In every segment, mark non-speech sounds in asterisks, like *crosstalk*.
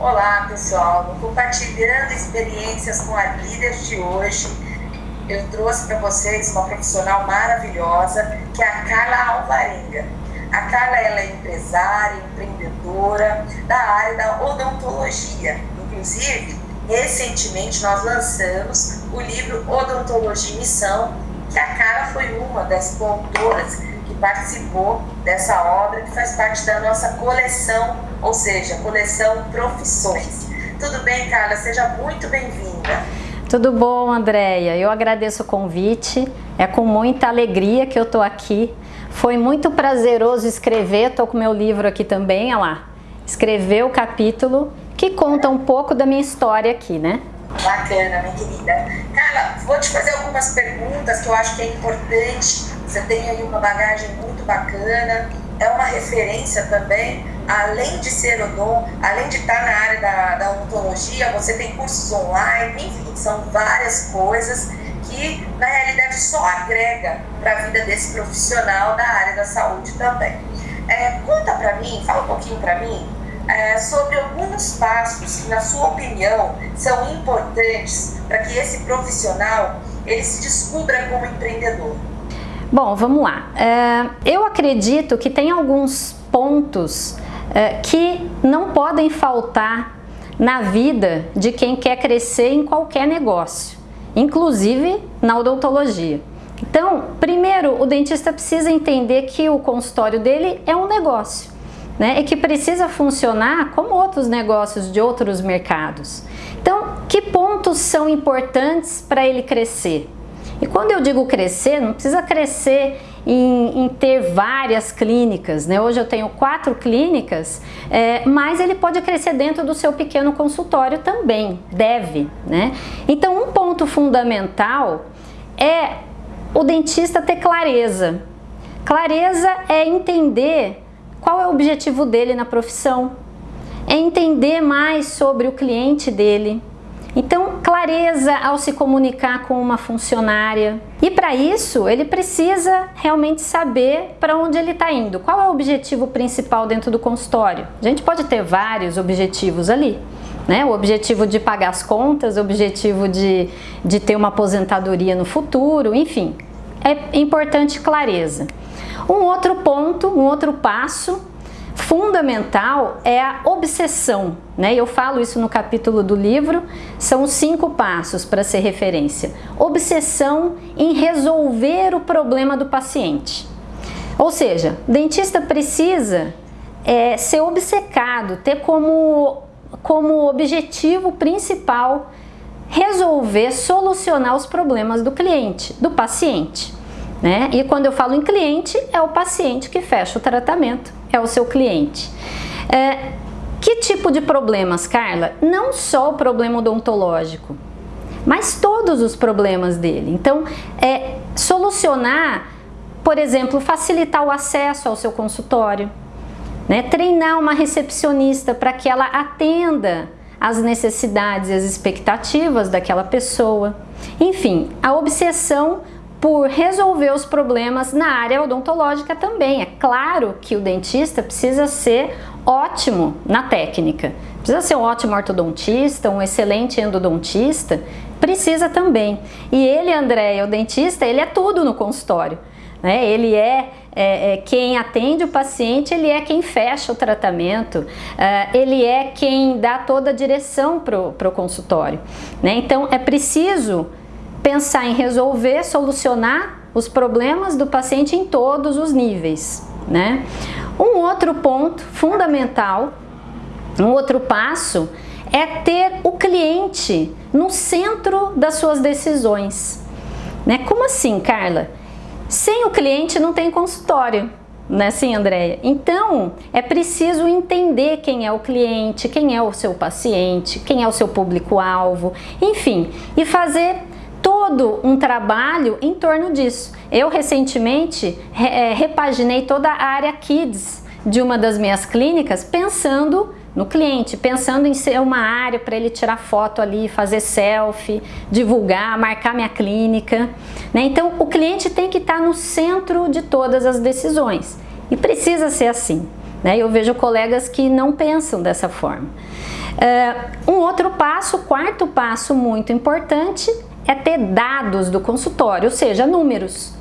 Olá pessoal, compartilhando experiências com a líder de hoje, eu trouxe para vocês uma profissional maravilhosa que é a Carla Alvarenga. A Carla ela é empresária, empreendedora da área da odontologia. Inclusive, recentemente nós lançamos o livro Odontologia em Missão, que a Carla foi uma das coautoras participou dessa obra, que faz parte da nossa coleção, ou seja, coleção Profissões. Tudo bem, Carla? Seja muito bem-vinda. Tudo bom, Andréia? Eu agradeço o convite. É com muita alegria que eu estou aqui. Foi muito prazeroso escrever, estou com meu livro aqui também, olha lá. Escrever o capítulo que conta um pouco da minha história aqui, né? Bacana, minha querida. Carla, vou te fazer algumas perguntas que eu acho que é importante. Você tem aí uma bagagem muito bacana, é uma referência também, além de ser odon, além de estar na área da, da odontologia, você tem cursos online, enfim, são várias coisas que na realidade só agrega para a vida desse profissional da área da saúde também. É, conta para mim, fala um pouquinho para mim é, sobre alguns passos que, na sua opinião, são importantes para que esse profissional ele se descubra como empreendedor. Bom, vamos lá. É, eu acredito que tem alguns pontos é, que não podem faltar na vida de quem quer crescer em qualquer negócio, inclusive na odontologia. Então, primeiro, o dentista precisa entender que o consultório dele é um negócio né, e que precisa funcionar como outros negócios de outros mercados. Então, que pontos são importantes para ele crescer? E quando eu digo crescer, não precisa crescer em, em, ter várias clínicas, né? Hoje eu tenho quatro clínicas, é, mas ele pode crescer dentro do seu pequeno consultório também, deve, né? Então um ponto fundamental é o dentista ter clareza. Clareza é entender qual é o objetivo dele na profissão? É entender mais sobre o cliente dele. Então, clareza ao se comunicar com uma funcionária. E para isso, ele precisa realmente saber para onde ele está indo. Qual é o objetivo principal dentro do consultório? A gente pode ter vários objetivos ali. Né? O objetivo de pagar as contas, o objetivo de, de ter uma aposentadoria no futuro, enfim. É importante clareza. Um outro ponto, um outro passo fundamental é a obsessão, né? Eu falo isso no capítulo do livro, são cinco passos para ser referência. Obsessão em resolver o problema do paciente. Ou seja, o dentista precisa é, ser obcecado, ter como, como objetivo principal resolver, solucionar os problemas do cliente, do paciente. Né? E quando eu falo em cliente, é o paciente que fecha o tratamento, é o seu cliente. É, que tipo de problemas, Carla? Não só o problema odontológico, mas todos os problemas dele. Então, é solucionar, por exemplo, facilitar o acesso ao seu consultório, né? treinar uma recepcionista para que ela atenda as necessidades e as expectativas daquela pessoa. Enfim, a obsessão por resolver os problemas na área odontológica também. É claro que o dentista precisa ser ótimo na técnica, precisa ser um ótimo ortodontista, um excelente endodontista, precisa também. E ele, André, o dentista, ele é tudo no consultório. Né? Ele é, é, é, quem atende o paciente, ele é quem fecha o tratamento, uh, ele é quem dá toda a direção para o consultório. Né? Então é preciso pensar em resolver, solucionar os problemas do paciente em todos os níveis. Né? Um outro ponto fundamental, um outro passo, é ter o cliente no centro das suas decisões. Né? Como assim, Carla? Sem o cliente não tem consultório, né sim, Andréia? Então, é preciso entender quem é o cliente, quem é o seu paciente, quem é o seu público-alvo, enfim, e fazer todo um trabalho em torno disso. Eu recentemente é, repaginei toda a área Kids de uma das minhas clínicas pensando no cliente, pensando em ser uma área para ele tirar foto ali, fazer selfie, divulgar, marcar minha clínica. Né? Então o cliente tem que estar no centro de todas as decisões e precisa ser assim. Né? Eu vejo colegas que não pensam dessa forma. Uh, um outro passo, quarto passo muito importante, é ter dados do consultório, ou seja, números.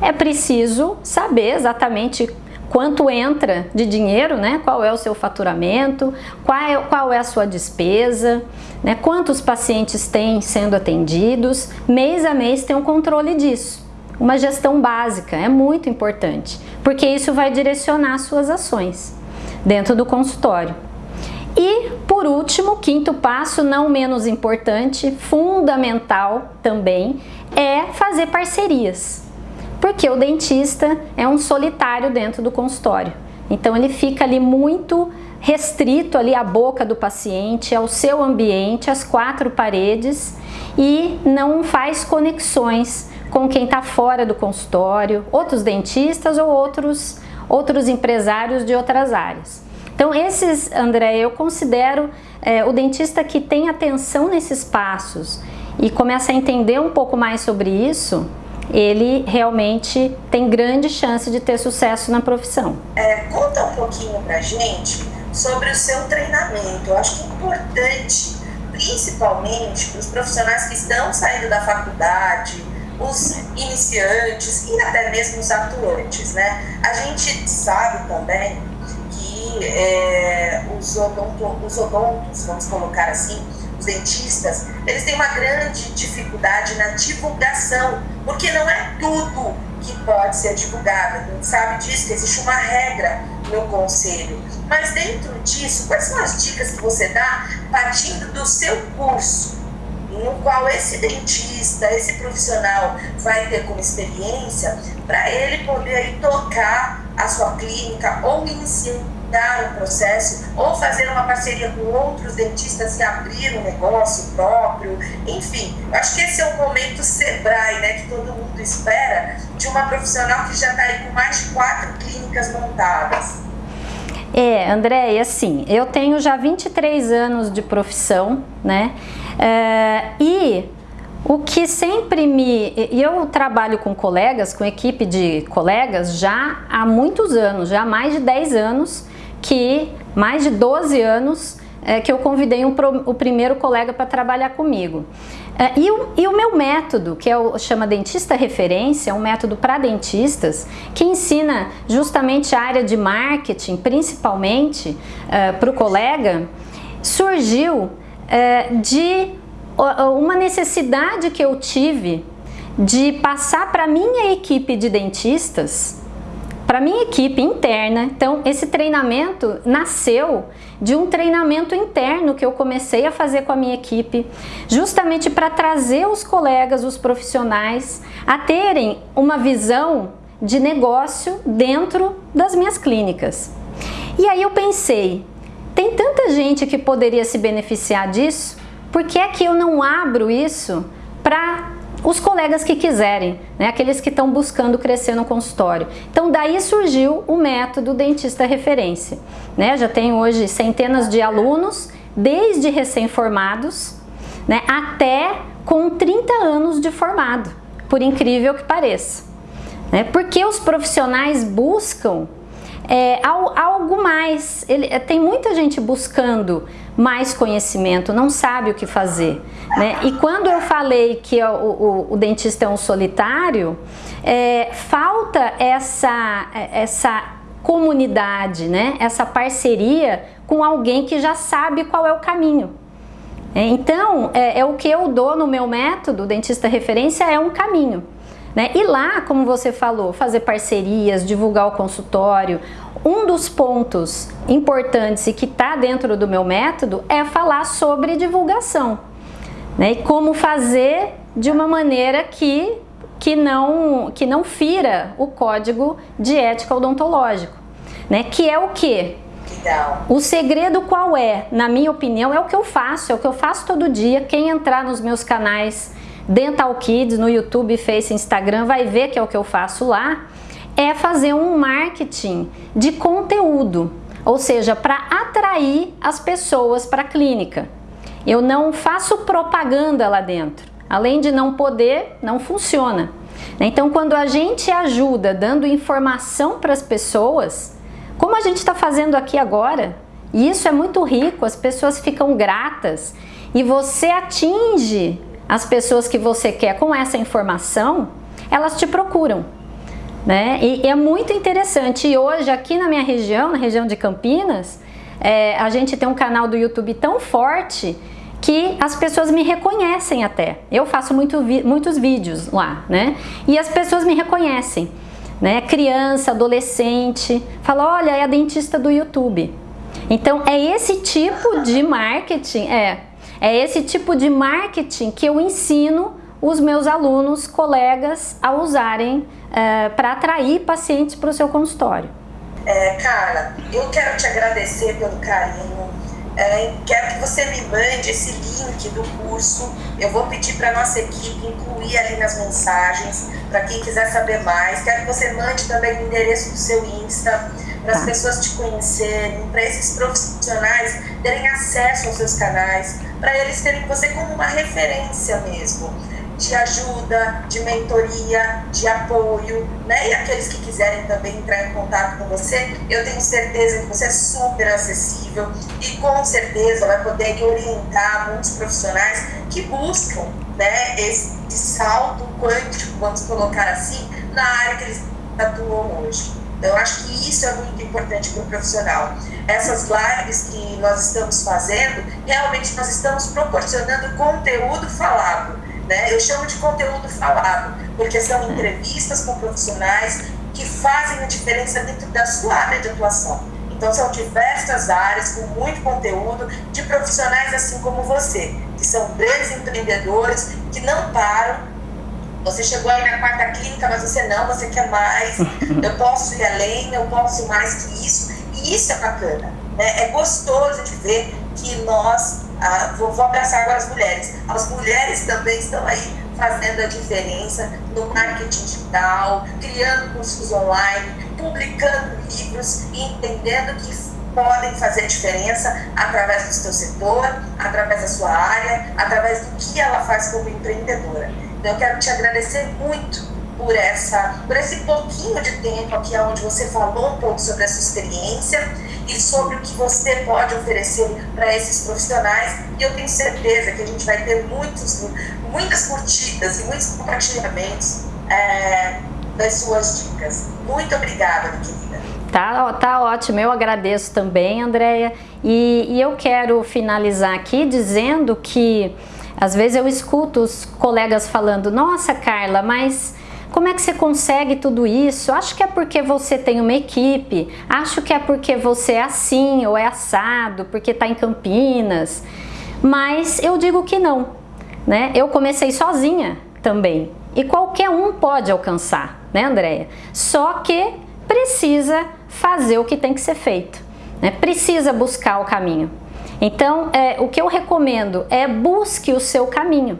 É preciso saber exatamente quanto entra de dinheiro, né? qual é o seu faturamento, qual é, qual é a sua despesa, né? quantos pacientes têm sendo atendidos, mês a mês tem um controle disso. Uma gestão básica é muito importante, porque isso vai direcionar suas ações dentro do consultório. E, por último, quinto passo, não menos importante, fundamental também, é fazer parcerias porque o dentista é um solitário dentro do consultório. Então ele fica ali muito restrito ali à boca do paciente, ao seu ambiente, às quatro paredes e não faz conexões com quem está fora do consultório, outros dentistas ou outros, outros empresários de outras áreas. Então esses, André, eu considero é, o dentista que tem atenção nesses passos e começa a entender um pouco mais sobre isso, ele realmente tem grande chance de ter sucesso na profissão. É, conta um pouquinho pra gente sobre o seu treinamento. Eu acho que é importante, principalmente para os profissionais que estão saindo da faculdade, os iniciantes e até mesmo os atuantes, né? A gente sabe também é, os, odonto, os odontos, vamos colocar assim, os dentistas, eles têm uma grande dificuldade na divulgação, porque não é tudo que pode ser divulgado. A gente sabe disso, que existe uma regra no conselho. Mas dentro disso, quais são as dicas que você dá partindo do seu curso? no qual esse dentista, esse profissional vai ter como experiência para ele poder aí tocar a sua clínica ou iniciar dar um processo ou fazer uma parceria com outros dentistas e abrir um negócio próprio, enfim, acho que esse é o momento Sebrae, né, que todo mundo espera, de uma profissional que já está aí com mais de quatro clínicas montadas. É, André, assim, eu tenho já 23 anos de profissão, né, é, e o que sempre me... Eu trabalho com colegas, com equipe de colegas já há muitos anos, já há mais de 10 anos, que mais de 12 anos é, que eu convidei um, o primeiro colega para trabalhar comigo. É, e, o, e, o, meu método, que é o chama Dentista Referência, é um método para dentistas, que ensina justamente a área de marketing, principalmente é, para o colega, surgiu é, de uma necessidade que eu tive de passar para minha equipe de dentistas para minha equipe interna. Então, esse treinamento nasceu de um treinamento interno que eu comecei a fazer com a minha equipe, justamente para trazer os colegas, os profissionais, a terem uma visão de negócio dentro das minhas clínicas. E aí eu pensei, tem tanta gente que poderia se beneficiar disso, por que é que eu não abro isso para os colegas que quiserem, né, aqueles que estão buscando crescer no consultório. Então daí surgiu o método dentista referência. Né? Já tem hoje centenas de alunos, desde recém-formados né, até com 30 anos de formado, por incrível que pareça. Né? Porque os profissionais buscam é, algo mais. Ele, é, tem muita gente buscando mais conhecimento, não sabe o que fazer. Né? E quando eu falei que o, o, o dentista é um solitário, é, falta essa, essa comunidade, né? essa parceria com alguém que já sabe qual é o caminho. É, então, é, é o que eu dou no meu método, dentista referência, é um caminho. Né? E lá, como você falou, fazer parcerias, divulgar o consultório. Um dos pontos importantes e que está dentro do meu método é falar sobre divulgação. Né? E como fazer de uma maneira que, que, não, que não fira o código de ética odontológico. Né? Que é o que? O segredo qual é? Na minha opinião, é o que eu faço, é o que eu faço todo dia. Quem entrar nos meus canais Dental Kids no YouTube, Face, Instagram, vai ver que é o que eu faço lá, é fazer um marketing de conteúdo, ou seja, para atrair as pessoas para a clínica. Eu não faço propaganda lá dentro, além de não poder, não funciona. Então, quando a gente ajuda dando informação para as pessoas, como a gente está fazendo aqui agora, E isso é muito rico, as pessoas ficam gratas e você atinge as pessoas que você quer com essa informação, elas te procuram. Né? E, é muito interessante. E hoje, aqui na minha região, na região de Campinas, é, a gente tem um canal do YouTube tão forte que as pessoas me reconhecem até. Eu faço muito, muitos vídeos lá, né? E as pessoas me reconhecem, né? Criança, adolescente, fala, olha, é a dentista do YouTube. Então, é esse tipo de marketing, é, é esse tipo de marketing que eu ensino os meus alunos, colegas, a usarem é, para atrair pacientes para o seu consultório. É, Carla, eu quero te agradecer pelo carinho, é, quero que você me mande esse link do curso. Eu vou pedir para nossa equipe incluir ali nas mensagens, para quem quiser saber mais. Quero que você mande também o endereço do seu Insta, para as tá. pessoas te conhecerem, para esses profissionais terem acesso aos seus canais, para eles terem você como uma referência mesmo de ajuda, de mentoria, de apoio, né? E aqueles que quiserem também entrar em contato com você, eu tenho certeza que você é super acessível e com certeza vai poder orientar muitos profissionais que buscam, né, esse salto quântico, vamos colocar assim, na área que eles atuam hoje. Então, eu acho que isso é muito importante para o profissional. Essas lives que nós estamos fazendo, realmente nós estamos proporcionando conteúdo falado né? Eu chamo de conteúdo falado, porque são entrevistas com profissionais que fazem a diferença dentro da sua área de atuação. Então são diversas áreas com muito conteúdo de profissionais assim como você, que são grandes empreendedores, que não param. Você chegou aí na quarta clínica, mas você não, você quer mais. *laughs* Eu posso ir além, eu posso mais que isso. E isso é bacana. Né? É gostoso de ver que nós ah, vou, vou abraçar agora as mulheres. As mulheres também estão aí fazendo a diferença no marketing digital, criando cursos online, publicando livros e entendendo que podem fazer diferença através do seu setor, através da sua área, através do que ela faz como empreendedora. Então eu quero te agradecer muito por essa, por esse pouquinho de tempo aqui onde você falou um pouco sobre essa experiência e sobre o que você pode oferecer para esses profissionais. E eu tenho certeza que a gente vai ter muitos, muitas curtidas e muitos compartilhamentos é, das suas dicas. Muito obrigada, querida. Tá, tá ótimo, eu agradeço também, Andréia. E, e eu quero finalizar aqui dizendo que às vezes eu escuto os colegas falando, nossa Carla, mas como é que você consegue tudo isso? Acho que é porque você tem uma equipe, acho que é porque você é assim ou é assado, porque está em Campinas. Mas eu digo que não, né? Eu comecei sozinha também e qualquer um pode alcançar, né Andréia? Só que precisa fazer o que tem que ser feito, né? Precisa buscar o caminho. Então, é, o que eu recomendo é busque o seu caminho,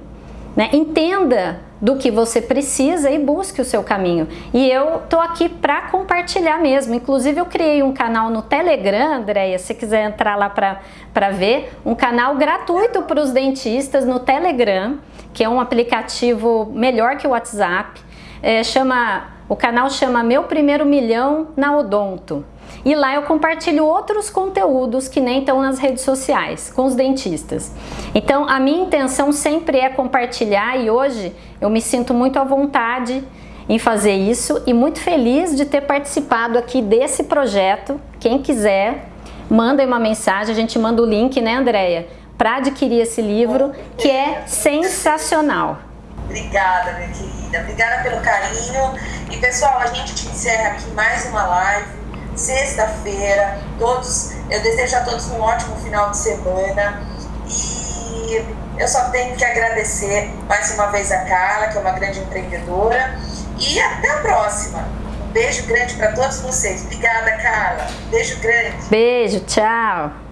né? Entenda do que você precisa e busque o seu caminho. E eu tô aqui para compartilhar mesmo. Inclusive eu criei um canal no Telegram, Andréia, se quiser entrar lá para ver, um canal gratuito para os dentistas no Telegram, que é um aplicativo melhor que o WhatsApp. É, chama, o canal chama Meu Primeiro Milhão na Odonto. E lá eu compartilho outros conteúdos que nem estão nas redes sociais, com os dentistas. Então a minha intenção sempre é compartilhar e hoje eu me sinto muito à vontade em fazer isso e muito feliz de ter participado aqui desse projeto. Quem quiser, manda uma mensagem, a gente manda o link, né Andréia? Para adquirir esse livro, que é sensacional. Obrigada, minha querida. Obrigada pelo carinho. E pessoal, a gente encerra aqui mais uma live sexta-feira. Todos, eu desejo a todos um ótimo final de semana e eu só tenho que agradecer mais uma vez a Carla, que é uma grande empreendedora, e até a próxima. Um beijo grande para todos vocês. Obrigada, Carla. Beijo grande. Beijo, tchau.